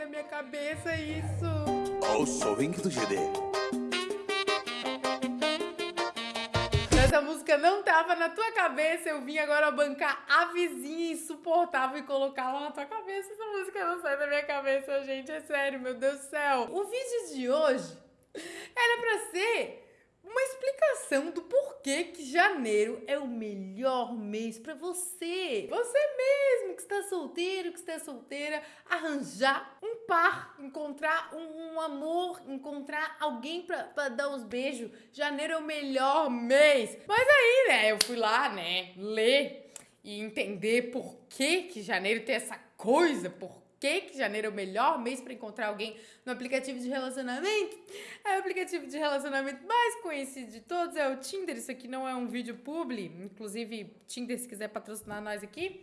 da minha cabeça isso. Oh, sou do GD. Essa música não tava na tua cabeça, eu vim agora bancar a vizinha insuportável e colocar lá na tua cabeça. Essa música não sai da minha cabeça, gente, é sério, meu Deus do céu. O vídeo de hoje era pra ser uma explicação do porquê que janeiro é o melhor mês para você. Você mesmo que está solteiro, que está solteira, arranjar um par, encontrar um, um amor, encontrar alguém para dar uns beijos. Janeiro é o melhor mês. Mas aí, né, eu fui lá, né, ler e entender por que que janeiro tem essa coisa, por que, que janeiro é o melhor mês para encontrar alguém no aplicativo de relacionamento? É o aplicativo de relacionamento mais conhecido de todos, é o Tinder. Isso aqui não é um vídeo publi, inclusive Tinder, se quiser patrocinar nós aqui.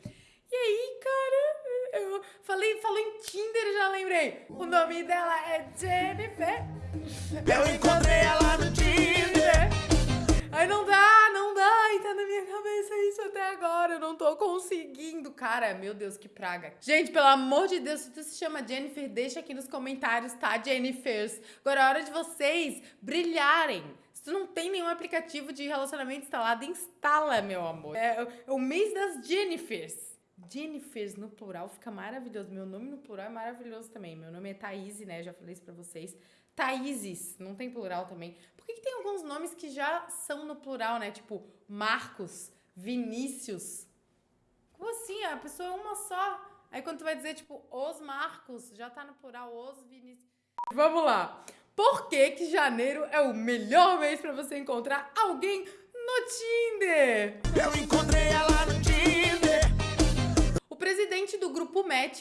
E aí, cara, eu falei, falei em Tinder, já lembrei. O nome dela é Jennifer. Eu encontrei ela no Tinder. Aí não dá, não dá, até agora, eu não tô conseguindo. Cara, meu Deus, que praga. Gente, pelo amor de Deus, se tu se chama Jennifer, deixa aqui nos comentários, tá, Jennifers? Agora é hora de vocês brilharem. Se tu não tem nenhum aplicativo de relacionamento instalado, instala, meu amor. É, é o mês das Jennifers. Jennifers no plural fica maravilhoso. Meu nome no plural é maravilhoso também. Meu nome é Thaís, né? Já falei isso pra vocês. Thaíses, não tem plural também. Por que, que tem alguns nomes que já são no plural, né? Tipo, Marcos, Vinícius. Como assim? A pessoa é uma só. Aí quando tu vai dizer, tipo, os Marcos, já tá no plural, os Vinícius. Vamos lá. Por que que janeiro é o melhor mês pra você encontrar alguém no Tinder? Eu encontrei ela no presidente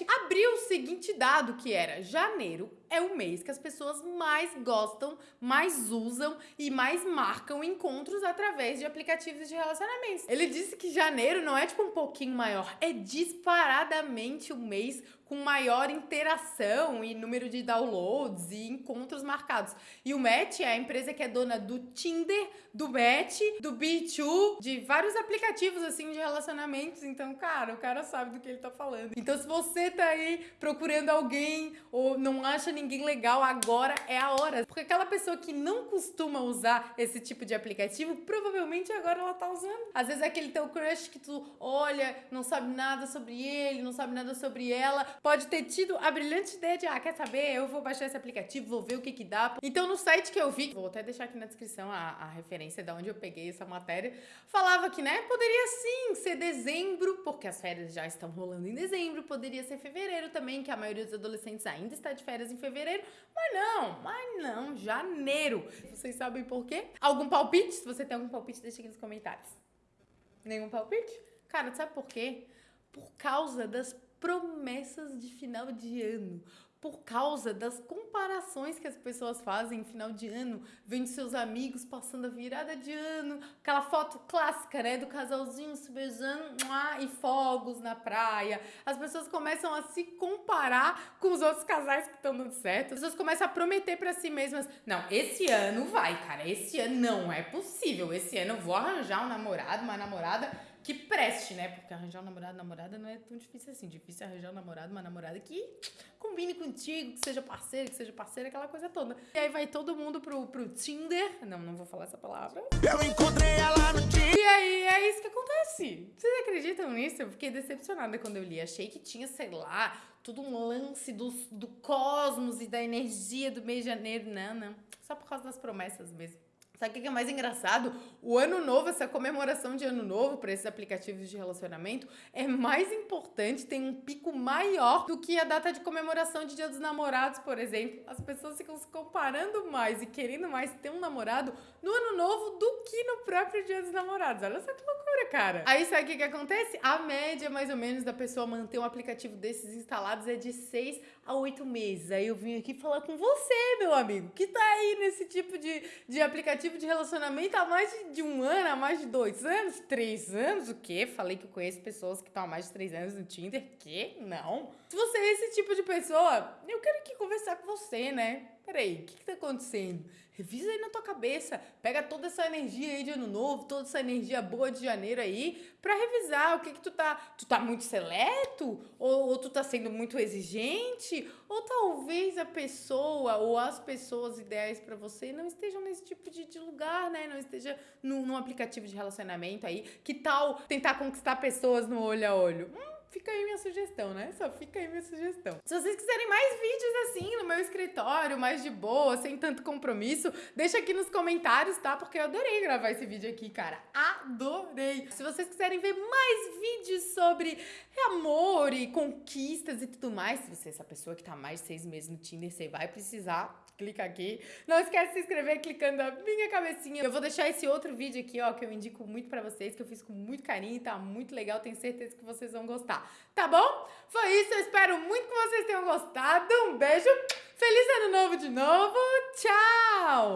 abriu o seguinte dado que era janeiro é o mês que as pessoas mais gostam, mais usam e mais marcam encontros através de aplicativos de relacionamentos. Ele disse que janeiro não é tipo um pouquinho maior, é disparadamente o mês com maior interação e número de downloads e encontros marcados. E o Match é a empresa que é dona do Tinder, do Match, do B2, de vários aplicativos assim de relacionamentos. Então, cara, o cara sabe do que ele tá falando. Então, se você tá aí procurando alguém ou não acha ninguém legal, agora é a hora. Porque aquela pessoa que não costuma usar esse tipo de aplicativo, provavelmente agora ela tá usando. Às vezes é aquele teu crush que tu olha, não sabe nada sobre ele, não sabe nada sobre ela, pode ter tido a brilhante ideia de, ah, quer saber? Eu vou baixar esse aplicativo, vou ver o que que dá. Então, no site que eu vi, vou até deixar aqui na descrição a, a referência de onde eu peguei essa matéria, falava que, né, poderia sim ser dezembro, porque as férias já estão rolando em dezembro, poderia ser fevereiro também, que a maioria dos adolescentes ainda está de férias em fevereiro, mas não, mas não, janeiro. Vocês sabem por quê? Algum palpite? Se você tem algum palpite, deixa aqui nos comentários. Nenhum palpite? Cara, sabe por quê? Por causa das promessas de final de ano por causa das comparações que as pessoas fazem em final de ano, vendo seus amigos passando a virada de ano, aquela foto clássica, né, do casalzinho se beijando e fogos na praia. As pessoas começam a se comparar com os outros casais que estão dando certo. As pessoas começam a prometer para si mesmas: "Não, esse ano vai, cara. Esse ano não é possível. Esse ano eu vou arranjar um namorado, uma namorada que preste, né? Porque arranjar um namorado, namorada não é tão difícil assim. Difícil é arranjar um namorado, uma namorada que combine contigo, que seja parceiro, que seja parceira, aquela coisa toda. E aí vai todo mundo pro, pro Tinder. Não, não vou falar essa palavra. Eu encontrei ela no Tinder. E aí é isso que acontece. Vocês acreditam nisso? Eu fiquei decepcionada quando eu li. Achei que tinha, sei lá, tudo um lance do, do cosmos e da energia do mês de janeiro. Não, não. Só por causa das promessas mesmo. Sabe o que é mais engraçado? O ano novo, essa comemoração de ano novo para esses aplicativos de relacionamento é mais importante, tem um pico maior do que a data de comemoração de Dia dos Namorados, por exemplo. As pessoas ficam se comparando mais e querendo mais ter um namorado no ano novo do que no próprio Dia dos Namorados. Olha só que loucura, cara. Aí sabe o que, que acontece? A média, mais ou menos, da pessoa manter um aplicativo desses instalados é de 6 a 8 meses. Aí eu vim aqui falar com você, meu amigo, que tá aí nesse tipo de, de aplicativo aplicativo de relacionamento há mais de, de, um ano, há mais de dois anos, três anos, o quê? Falei que eu conheço pessoas que estão há mais de três anos no Tinder, que? Não. Se você é esse tipo de pessoa, eu quero aqui conversar com você, né? Peraí, o que, que tá acontecendo? Revisa aí na tua cabeça, pega toda essa energia aí de ano novo, toda essa energia boa de janeiro aí, pra revisar o que que tu tá, tu tá muito seleto? Ou, ou tu tá sendo muito exigente? Ou talvez a pessoa ou as pessoas ideais pra você não estejam nesse tipo de, de lugar, né? Não esteja num, num aplicativo de relacionamento aí. Que tal tentar conquistar pessoas no olho a olho? Hum, fica aí minha sugestão, né? Só fica aí minha sugestão. Se vocês quiserem mais vídeos assim no meu escritório, mais de boa, sem tanto compromisso, deixa aqui nos comentários, tá? Porque eu adorei gravar esse vídeo aqui, cara. Adorei! Se vocês quiserem ver mais vídeos sobre amor e conquistas e tudo mais, se você é essa pessoa que tá mais de seis meses no Tinder, você vai precisar clica aqui. Não esquece de se inscrever clicando na minha cabecinha. Eu vou deixar esse outro vídeo aqui, ó, que eu indico muito pra vocês, que eu fiz com muito carinho tá muito legal. Tenho certeza que vocês vão gostar. Tá bom? Foi isso, eu espero muito que vocês tenham gostado. Um beijo, feliz ano novo de novo. Tchau!